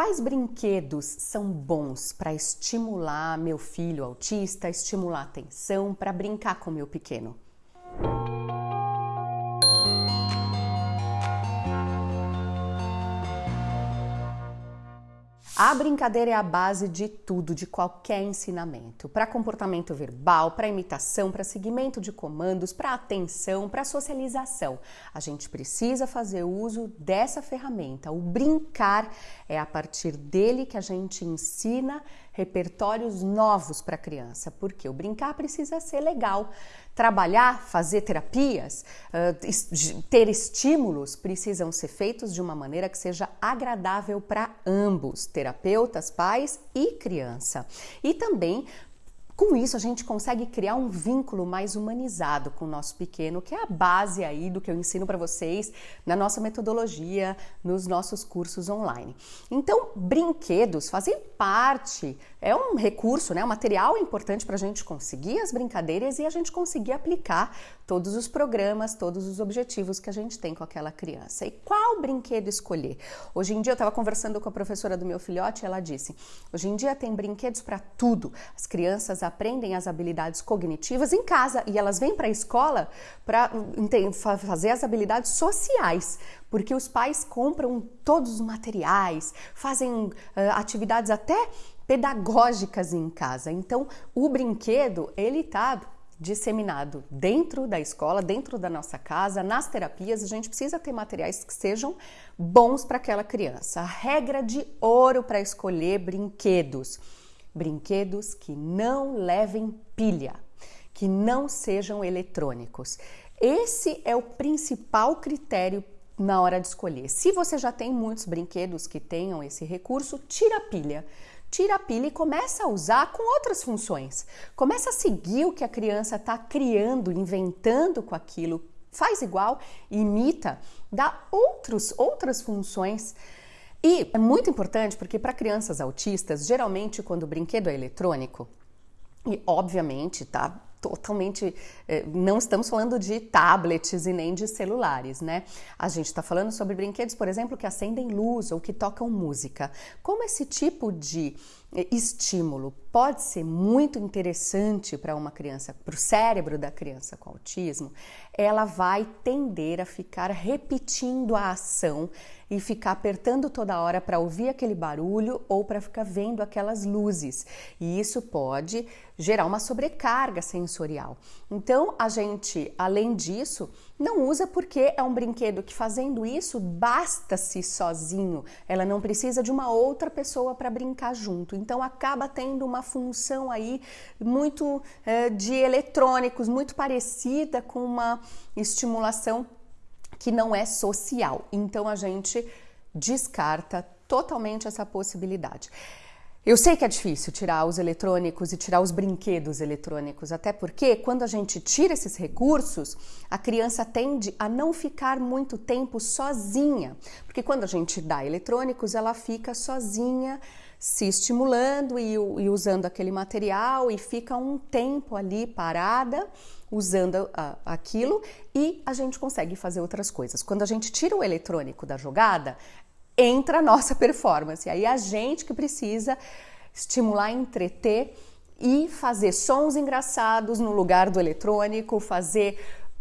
Quais brinquedos são bons para estimular meu filho autista, estimular a atenção, para brincar com meu pequeno? A brincadeira é a base de tudo, de qualquer ensinamento. Para comportamento verbal, para imitação, para seguimento de comandos, para atenção, para socialização. A gente precisa fazer uso dessa ferramenta. O brincar é a partir dele que a gente ensina repertórios novos para a criança, porque o brincar precisa ser legal. Trabalhar, fazer terapias, ter estímulos precisam ser feitos de uma maneira que seja agradável para ambos, terapeutas, pais e criança. E também com isso, a gente consegue criar um vínculo mais humanizado com o nosso pequeno, que é a base aí do que eu ensino para vocês na nossa metodologia, nos nossos cursos online. Então, brinquedos fazem parte, é um recurso, né, um material importante para a gente conseguir as brincadeiras e a gente conseguir aplicar todos os programas, todos os objetivos que a gente tem com aquela criança. E qual brinquedo escolher? Hoje em dia, eu estava conversando com a professora do meu filhote e ela disse: hoje em dia tem brinquedos para tudo. As crianças aprendem as habilidades cognitivas em casa e elas vêm para a escola para fazer as habilidades sociais, porque os pais compram todos os materiais, fazem uh, atividades até pedagógicas em casa. Então, o brinquedo, ele tá disseminado dentro da escola, dentro da nossa casa, nas terapias, a gente precisa ter materiais que sejam bons para aquela criança. A regra de ouro para escolher brinquedos brinquedos que não levem pilha, que não sejam eletrônicos. Esse é o principal critério na hora de escolher. Se você já tem muitos brinquedos que tenham esse recurso, tira a pilha. Tira a pilha e começa a usar com outras funções. Começa a seguir o que a criança está criando, inventando com aquilo. Faz igual, imita, dá outros, outras funções e é muito importante porque para crianças autistas, geralmente quando o brinquedo é eletrônico, e obviamente tá totalmente. Eh, não estamos falando de tablets e nem de celulares, né? A gente está falando sobre brinquedos, por exemplo, que acendem luz ou que tocam música. Como esse tipo de eh, estímulo pode ser muito interessante para uma criança, para o cérebro da criança com autismo, ela vai tender a ficar repetindo a ação e ficar apertando toda hora para ouvir aquele barulho ou para ficar vendo aquelas luzes. E isso pode gerar uma sobrecarga sensorial. Então, a gente, além disso, não usa porque é um brinquedo que fazendo isso basta-se sozinho. Ela não precisa de uma outra pessoa para brincar junto. Então acaba tendo uma função aí muito é, de eletrônicos, muito parecida com uma estimulação que não é social. Então a gente descarta totalmente essa possibilidade. Eu sei que é difícil tirar os eletrônicos e tirar os brinquedos eletrônicos, até porque quando a gente tira esses recursos, a criança tende a não ficar muito tempo sozinha, porque quando a gente dá eletrônicos, ela fica sozinha se estimulando e, e usando aquele material e fica um tempo ali parada usando aquilo e a gente consegue fazer outras coisas. Quando a gente tira o eletrônico da jogada, entra a nossa performance. Aí a gente que precisa estimular, entreter e fazer sons engraçados no lugar do eletrônico, fazer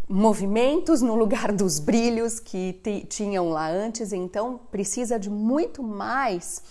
movimentos no lugar dos brilhos que tinham lá antes. Então precisa de muito mais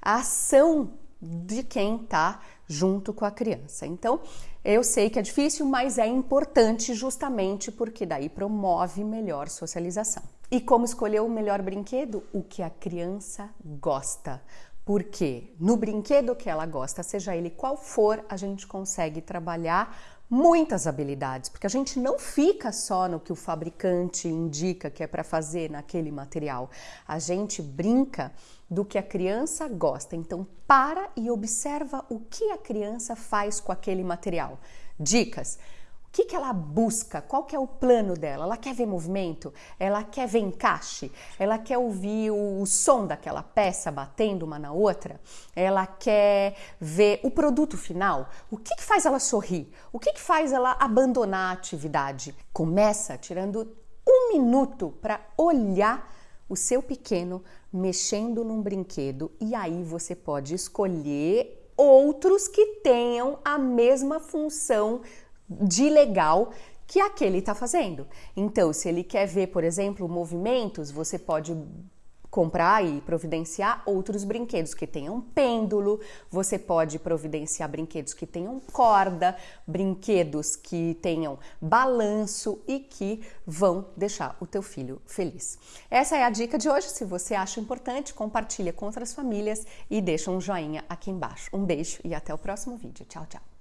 ação de quem está junto com a criança. Então, eu sei que é difícil, mas é importante justamente porque daí promove melhor socialização. E como escolher o melhor brinquedo? O que a criança gosta. Porque no brinquedo que ela gosta, seja ele qual for, a gente consegue trabalhar muitas habilidades, porque a gente não fica só no que o fabricante indica que é para fazer naquele material. A gente brinca do que a criança gosta. Então, para e observa o que a criança faz com aquele material. Dicas. Que, que ela busca? Qual que é o plano dela? Ela quer ver movimento? Ela quer ver encaixe? Ela quer ouvir o, o som daquela peça batendo uma na outra? Ela quer ver o produto final? O que, que faz ela sorrir? O que, que faz ela abandonar a atividade? Começa tirando um minuto para olhar o seu pequeno mexendo num brinquedo e aí você pode escolher outros que tenham a mesma função de legal que aquele está fazendo. Então, se ele quer ver, por exemplo, movimentos, você pode comprar e providenciar outros brinquedos que tenham pêndulo, você pode providenciar brinquedos que tenham corda, brinquedos que tenham balanço e que vão deixar o teu filho feliz. Essa é a dica de hoje. Se você acha importante, compartilha com outras famílias e deixa um joinha aqui embaixo. Um beijo e até o próximo vídeo. Tchau, tchau.